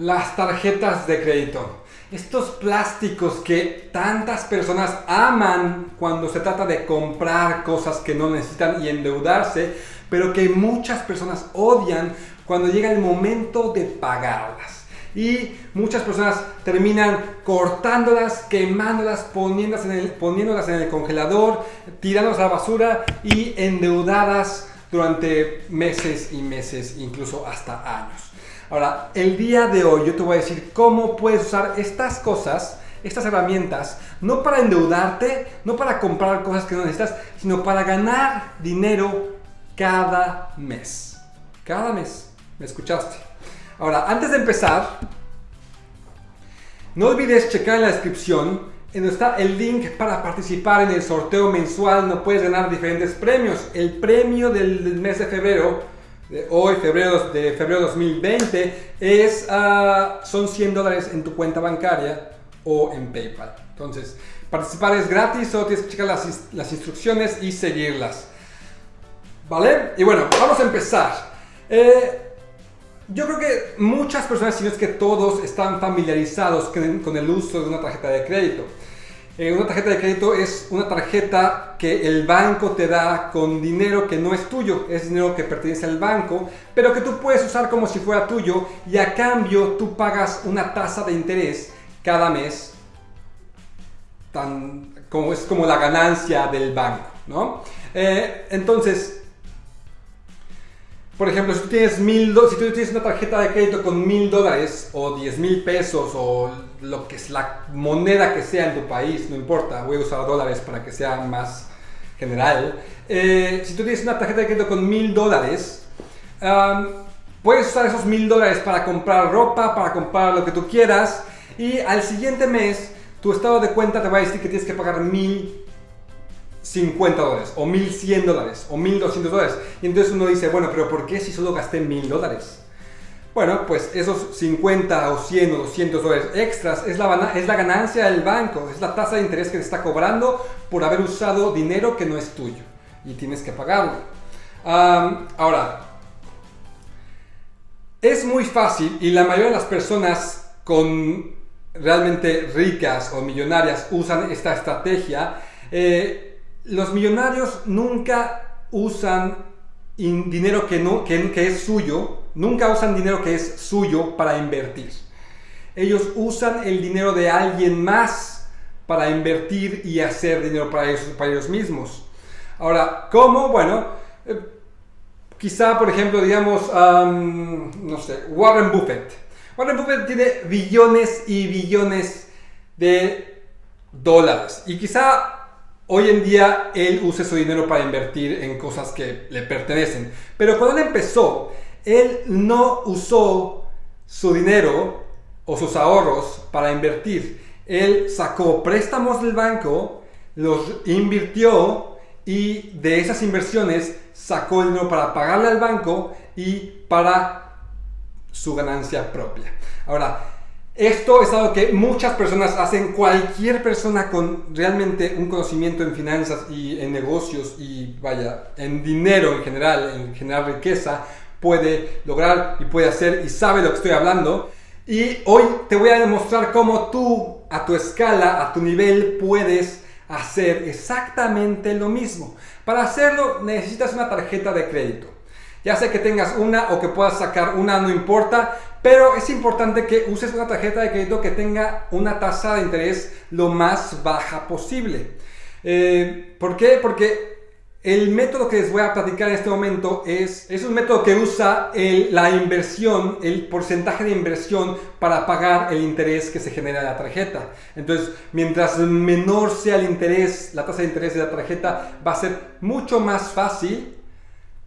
las tarjetas de crédito. Estos plásticos que tantas personas aman cuando se trata de comprar cosas que no necesitan y endeudarse, pero que muchas personas odian cuando llega el momento de pagarlas. Y muchas personas terminan cortándolas, quemándolas, poniéndolas en el, congelador, tirándolas a la basura y endeudadas durante meses y meses, incluso hasta años. Ahora, el día de hoy yo te voy a decir cómo puedes usar estas cosas, estas herramientas, no para endeudarte, no para comprar cosas que no necesitas, sino para ganar dinero cada mes. Cada mes. ¿Me escuchaste? Ahora, antes de empezar, no olvides checar en la descripción en donde está el link para participar en el sorteo mensual. No puedes ganar diferentes premios. El premio del mes de febrero hoy, febrero de febrero 2020, es, uh, son 100 dólares en tu cuenta bancaria o en PayPal. Entonces, participar es gratis, solo tienes que checar las, las instrucciones y seguirlas. ¿Vale? Y bueno, vamos a empezar. Eh, yo creo que muchas personas, si no es que todos, están familiarizados con el uso de una tarjeta de crédito. Eh, una tarjeta de crédito es una tarjeta que el banco te da con dinero que no es tuyo, es dinero que pertenece al banco, pero que tú puedes usar como si fuera tuyo y a cambio tú pagas una tasa de interés cada mes, tan, como es como la ganancia del banco, ¿no? Eh, entonces, por ejemplo, si tienes mil si tú tienes una tarjeta de crédito con mil dólares o diez mil pesos o lo que es la moneda que sea en tu país, no importa, voy a usar dólares para que sea más general. Eh, si tú tienes una tarjeta de crédito con mil dólares, puedes usar esos mil dólares para comprar ropa, para comprar lo que tú quieras y al siguiente mes tu estado de cuenta te va a decir que tienes que pagar mil 50 dólares, o 1100 dólares, o 1200 dólares. Y entonces uno dice, bueno, pero ¿por qué si solo gasté 1000 dólares? Bueno, pues esos 50 o 100 o 200 dólares extras es la, es la ganancia del banco, es la tasa de interés que te está cobrando por haber usado dinero que no es tuyo y tienes que pagarlo. ahora, es muy fácil y la mayoría de las personas con realmente ricas o millonarias usan esta estrategia. Eh, los millonarios nunca usan dinero que, no, que, es suyo, nunca usan dinero que es suyo para invertir. Ellos usan el dinero de alguien más para invertir y hacer dinero para ellos, para ellos mismos. Ahora, ¿cómo? Bueno, eh, quizá, por ejemplo, digamos, no sé, Warren Buffett. Warren Buffett tiene billones y billones de dólares. Y quizá Hoy en día él usa su dinero para invertir en cosas que le pertenecen. Pero cuando él empezó, él no usó su dinero o sus ahorros para invertir. Él sacó préstamos del banco, los invirtió y de esas inversiones sacó el dinero para pagarle al banco y para su ganancia propia. Ahora, esto es algo que muchas personas hacen, cualquier persona con realmente un conocimiento en finanzas y en negocios y vaya, en dinero en general, en generar riqueza, puede lograr y puede hacer y sabe lo que estoy hablando. Y hoy te voy a demostrar cómo tú, a tu escala, a tu nivel, puedes hacer exactamente lo mismo. Para hacerlo necesitas una tarjeta de crédito. Ya sea que tengas una o que puedas sacar una, no importa, pero es importante que uses una tarjeta de crédito que tenga una tasa de interés lo más baja posible. Eh, ¿Por qué? Porque el método que les voy a platicar en este momento es, es un método que usa la inversión, el porcentaje de inversión para pagar el interés que se genera en la tarjeta. Entonces, mientras menor sea el interés, la tasa de interés de la tarjeta, va a ser mucho más fácil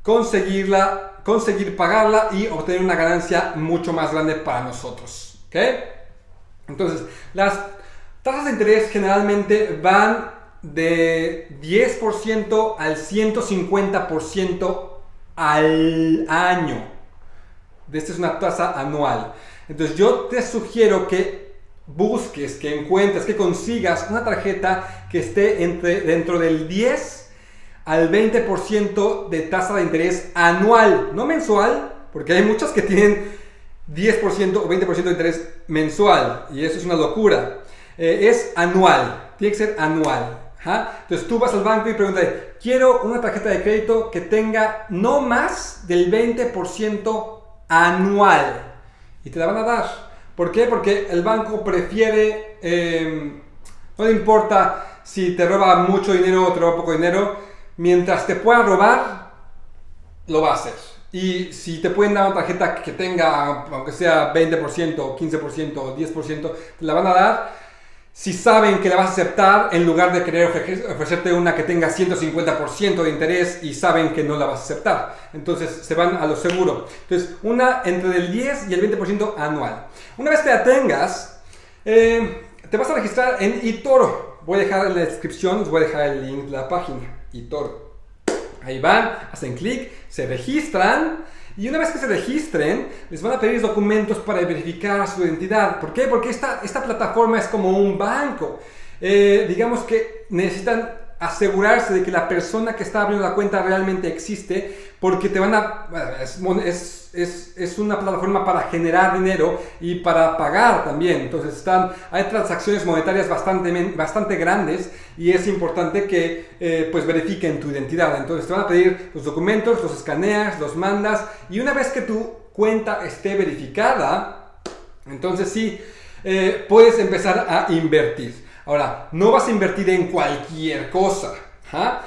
conseguirla, conseguir pagarla y obtener una ganancia mucho más grande para nosotros. ¿Ok? Entonces, las tasas de interés generalmente van de 10% al 150% al año. Esta es una tasa anual. Entonces yo te sugiero que busques, que encuentres, que consigas una tarjeta que esté entre, dentro del 10 al 20% de tasa de interés anual, no mensual, porque hay muchas que tienen 10% o 20% de interés mensual. Y eso es una locura. Eh, es anual. Tiene que ser anual. Entonces tú vas al banco y preguntas, quiero una tarjeta de crédito que tenga no más del 20% anual. Y te la van a dar. ¿Por qué? Porque el banco prefiere, em, no le importa si te roba mucho dinero o te roba poco dinero, mientras te pueda robar, lo va a hacer. Y si te pueden dar una tarjeta que tenga, aunque sea 20%, 15% o 10%, te la van a dar si saben que la vas a aceptar en lugar de querer ofrecerte una que tenga 150% de interés y saben que no la vas a aceptar. Entonces se van a lo seguro. Entonces una entre el 10 y el 20% anual. Una vez que la tengas, eh, te vas a registrar en eToro. Voy a dejar en la descripción, les voy a dejar el link de la página. eToro. Ahí van, hacen clic, se registran. Y una vez que se registren, les van a pedir documentos para verificar su identidad. ¿Por qué? Porque esta, esta plataforma es como un banco. Eh, digamos que necesitan asegurarse de que la persona que está abriendo la cuenta realmente existe, porque te van a... Es, es, es, una plataforma para generar dinero y para pagar también. Entonces están, hay transacciones monetarias bastante, bastante grandes y es importante que eh, pues verifiquen tu identidad. Entonces te van a pedir los documentos, los escaneas, los mandas y una vez que tu cuenta esté verificada, entonces sí, eh, puedes empezar a invertir. Ahora, no vas a invertir en cualquier cosa. ¿ah?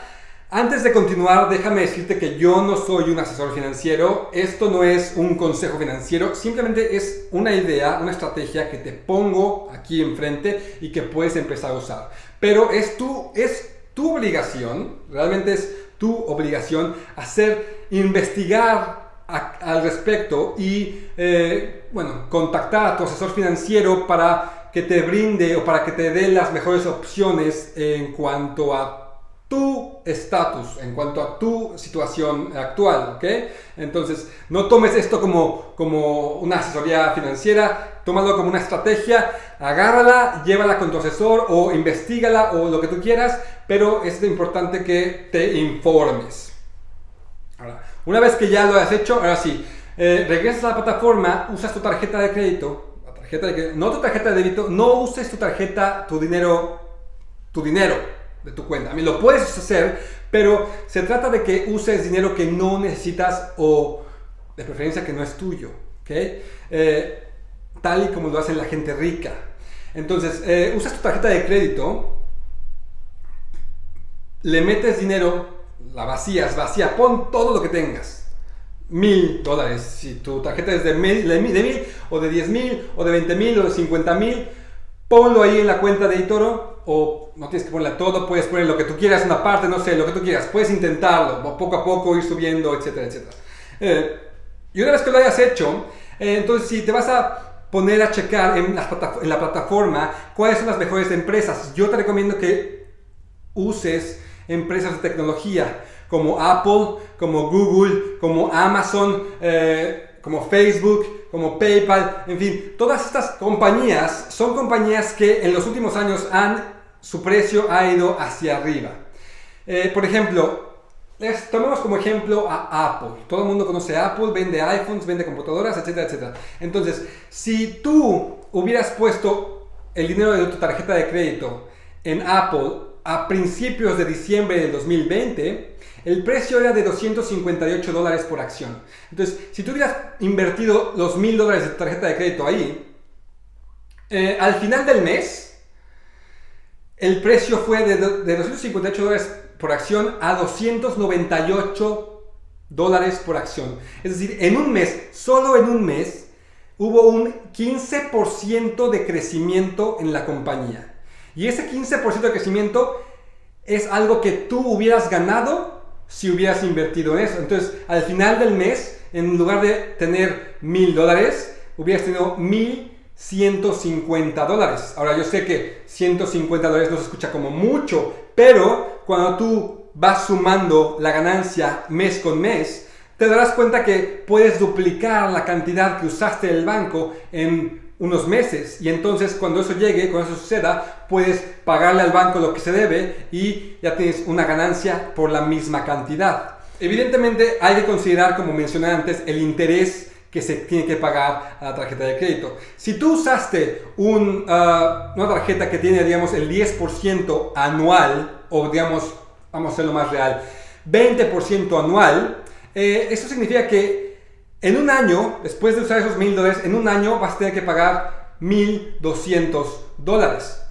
Antes de continuar, déjame decirte que yo no soy un asesor financiero, esto no es un consejo financiero, simplemente es una idea, una estrategia que te pongo aquí enfrente y que puedes empezar a usar. Pero es tu, es tu obligación, realmente es tu obligación hacer, investigar al respecto y, eh, bueno, contactar a tu asesor financiero para que te brinde o para que te dé las mejores opciones en cuanto a tu estatus, en cuanto a tu situación actual, ¿ok? Entonces, no tomes esto como, como una asesoría financiera, tómalo como una estrategia, agárrala, llévala con tu asesor o investigala o lo que tú quieras, pero es importante que te informes. Ahora, una vez que ya lo has hecho, ahora sí, eh, regresas a la plataforma, usas tu tarjeta de crédito, no tu tarjeta de débito, no uses tu tarjeta, tu dinero, tu dinero de tu cuenta. A mí lo puedes hacer, pero se trata de que uses dinero que no necesitas o de preferencia que no es tuyo. Eh, tal y como lo hace la gente rica. Entonces, eh, usas tu tarjeta de crédito, le metes dinero, la vacías, vacía, pon todo lo que tengas mil dólares. Si tu tarjeta es de mil, de mil, o de diez mil, o de veinte mil, o de cincuenta mil, ponlo ahí en la cuenta de eToro o no tienes que ponerla todo, puedes poner lo que tú quieras, una parte, no sé, lo que tú quieras. Puedes intentarlo, poco a poco ir subiendo, etcétera, etcétera. Eh, y una vez que lo hayas hecho, eh, entonces si te vas a poner a checar en en la plataforma cuáles son las mejores empresas, yo te recomiendo que uses empresas de tecnología como Apple, como Google, como Amazon, eh, como Facebook, como PayPal, en fin, todas estas compañías son compañías que en los últimos años han, su precio ha ido hacia arriba. Eh, por ejemplo, les tomemos como ejemplo a Apple. Todo el mundo conoce Apple, vende iPhones, vende computadoras, etcétera, etcétera. Entonces, si tú hubieras puesto el dinero de tu tarjeta de crédito en Apple a principios de diciembre del 2020, el precio era de 258 dólares por acción. Entonces, si tú hubieras invertido los 1000 dólares de tarjeta de crédito ahí, eh, al final del mes, el precio fue de, de 258 dólares por acción a 298 dólares por acción. Es decir, en un mes, solo en un mes, hubo un 15% de crecimiento en la compañía. Y ese 15% de crecimiento es algo que tú hubieras ganado si hubieras invertido en eso. Entonces, al final del mes, en lugar de tener mil dólares, hubieras tenido mil 150 dólares. Ahora yo sé que 150 dólares no se escucha como mucho, pero cuando tú vas sumando la ganancia mes con mes, te darás cuenta que puedes duplicar la cantidad que usaste el banco en unos meses y entonces cuando eso llegue, cuando eso suceda, puedes pagarle al banco lo que se debe y ya tienes una ganancia por la misma cantidad. Evidentemente hay que considerar, como mencioné antes, el interés que se tiene que pagar a la tarjeta de crédito. Si tú usaste ah, una tarjeta que tiene, digamos, el 10% anual, o digamos, vamos a hacerlo más real, 20% anual, eh, eso significa que en un año, después de usar esos mil dólares, en un año vas a tener que pagar 1200 dólares.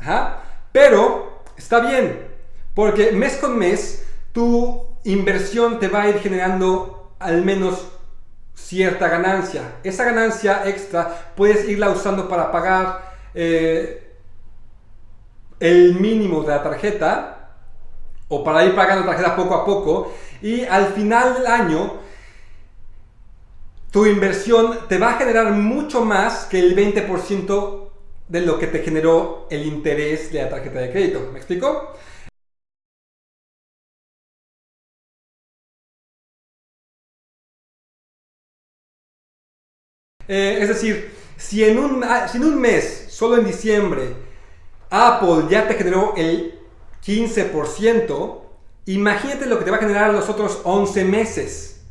Pero está bien, porque mes con mes tu inversión te va a ir generando al menos cierta ganancia. Esa ganancia extra puedes irla usando para pagar eh, el mínimo de la tarjeta o para ir pagando la tarjeta poco a poco y al final del año tu inversión te va a generar mucho más que el 20% de lo que te generó el interés de la tarjeta de crédito. ¿Me explico? Eh, es decir, si en, un, si en un mes, solo en diciembre, Apple ya te generó el 15%, imagínate lo que te va a generar los otros 11 meses.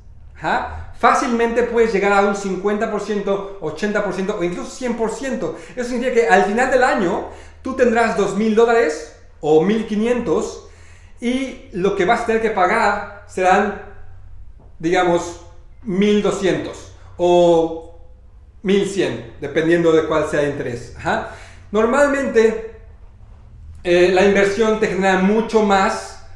Fácilmente puedes llegar a un 50%, 80% o incluso 100%. Eso significa que al final del año tú tendrás 2.000 dólares o 1.500 y lo que vas a tener que pagar serán, digamos, 1.200 o 1100, dependiendo de cuál sea el interés. Normalmente, eh, la inversión te genera mucho más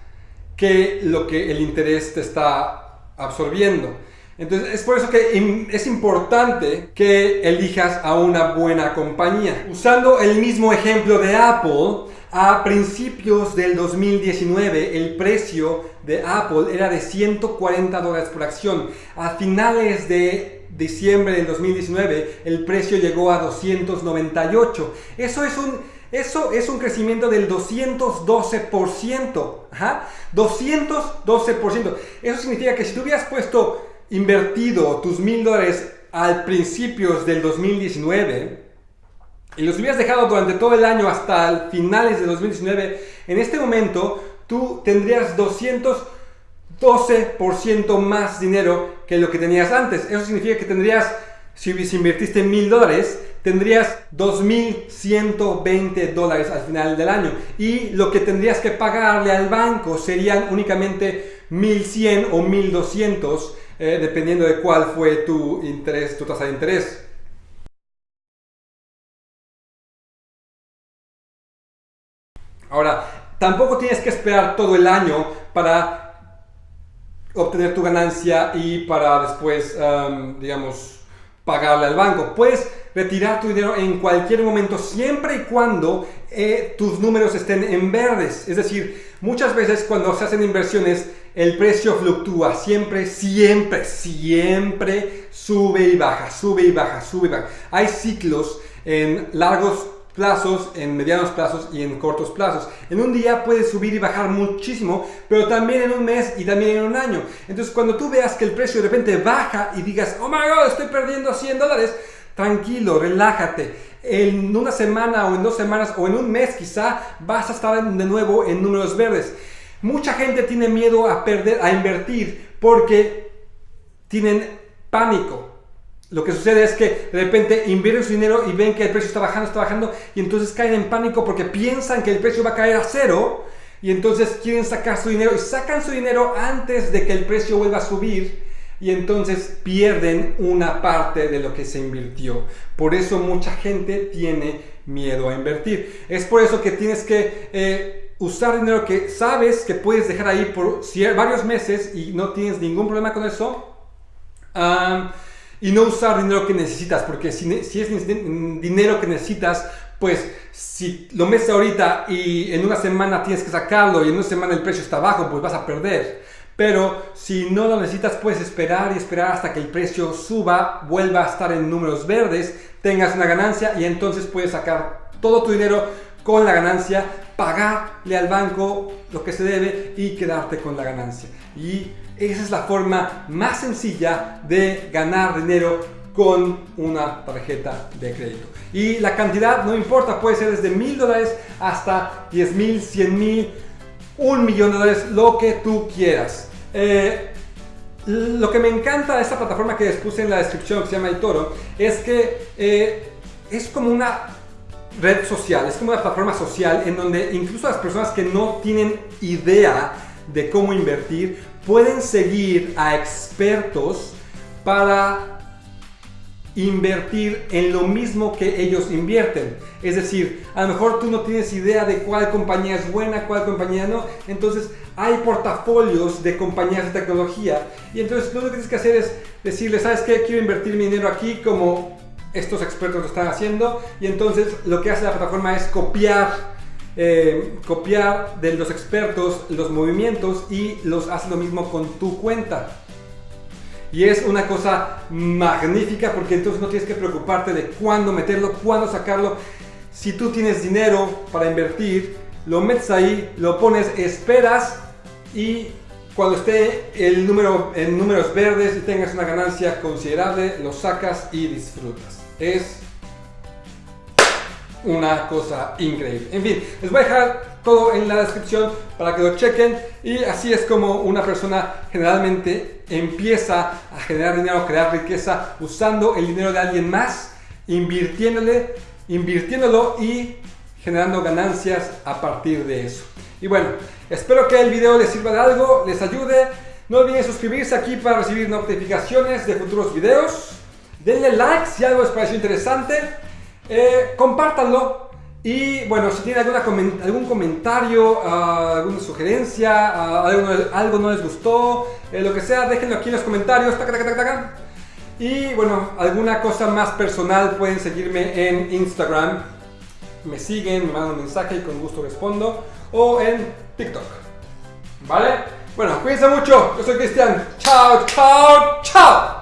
que lo que el interés te está absorbiendo. Entonces, es por eso que es importante que elijas a una buena compañía. Usando el mismo ejemplo de Apple, a principios del 2019 el precio de Apple era de 140 dólares por acción. A finales de diciembre del 2019 el precio llegó a 298. Eso es un, eso es un crecimiento del 212%. Ajá, 212%. Eso significa que si tú hubieras puesto invertido tus mil dólares al principios del 2019 y los hubieras dejado durante todo el año hasta finales de 2019, en este momento tú tendrías 200 12% más dinero que lo que tenías antes. Eso significa que tendrías, si invertiste mil dólares, tendrías 2.120 dólares al final del año. Y lo que tendrías que pagarle al banco serían únicamente 1.100 o 1.200, eh, dependiendo de cuál fue tu interés, tu tasa de interés. Ahora, tampoco tienes que esperar todo el año para obtener tu ganancia y para después, digamos, pagarle al banco. Puedes retirar tu dinero en cualquier momento, siempre y cuando eh, tus números estén en verdes. Es decir, muchas veces cuando se hacen inversiones, el precio fluctúa, siempre, siempre, siempre sube y baja, sube y baja, sube y baja. Hay ciclos en largos plazos, en medianos plazos y en cortos plazos. En un día puedes subir y bajar muchísimo, pero también en un mes y también en un año. Entonces cuando tú veas que el precio de repente baja y digas, oh my god, estoy perdiendo 100 dólares, tranquilo, relájate. En una semana o en dos semanas o en un mes quizá vas a estar de nuevo en números verdes. Mucha gente tiene miedo a perder, a invertir porque tienen pánico lo que sucede es que de repente invierten su dinero y ven que el precio está bajando, está bajando y entonces caen en pánico porque piensan que el precio va a caer a cero y entonces quieren sacar su dinero y sacan su dinero antes de que el precio vuelva a subir y entonces pierden una parte de lo que se invirtió. Por eso mucha gente tiene miedo a invertir. Es por eso que tienes que eh, usar dinero que sabes que puedes dejar ahí por varios meses y no tienes ningún problema con eso y no usar dinero que necesitas, porque si, si es dinero que necesitas, pues si lo metes ahorita y en una semana tienes que sacarlo y en una semana el precio está bajo, pues vas a perder. Pero si no lo necesitas, puedes esperar y esperar hasta que el precio suba, vuelva a estar en números verdes, tengas una ganancia y entonces puedes sacar todo tu dinero con la ganancia, pagarle al banco lo que se debe y quedarte con la ganancia. Y esa es la forma más sencilla de ganar dinero con una tarjeta de crédito. Y la cantidad no importa, puede ser desde mil dólares hasta 10 mil, 100 mil, un millón de dólares, lo que tú quieras. Eh, lo que me encanta de esta plataforma que les puse en la descripción que se llama Itoro es que eh, es como una red social, es como una plataforma social en donde incluso las personas que no tienen idea de cómo invertir pueden seguir a expertos para invertir en lo mismo que ellos invierten. Es decir, a lo mejor tú no tienes idea de cuál compañía es buena, cuál compañía no. Entonces hay portafolios de compañías de tecnología. Y entonces lo que tienes que hacer es decirle, ¿sabes qué? Quiero invertir mi dinero aquí como estos expertos lo están haciendo. Y entonces lo que hace la plataforma es copiar. Eh, copiar de los expertos los movimientos y los hace lo mismo con tu cuenta. Y es una cosa magnífica porque entonces no tienes que preocuparte de cuándo meterlo, cuándo sacarlo. Si tú tienes dinero para invertir, lo metes ahí, lo pones, esperas y cuando esté el número en números verdes y tengas una ganancia considerable, lo sacas y disfrutas. Es una cosa increíble. En fin, les voy a dejar todo en la descripción para que lo chequen y así es como una persona generalmente empieza a generar dinero, crear riqueza usando el dinero de alguien más, invirtiéndole, invirtiéndolo y generando ganancias a partir de eso. Y bueno, espero que el video les sirva de algo, les ayude. No olviden suscribirse aquí para recibir notificaciones de futuros videos. Denle like si algo les pareció interesante. Eh, compártanlo. Y bueno, si tienen alguna, algún comentario, ah, alguna sugerencia, ah, algo, no les gustó, eh, lo que sea, déjenlo aquí en los comentarios. y bueno, alguna cosa más personal pueden seguirme en Instagram. Me siguen, me mandan un mensaje y con gusto respondo. O en TikTok. ¿Vale? Bueno, cuídense mucho. Yo soy Cristian. Chao, chao, chao.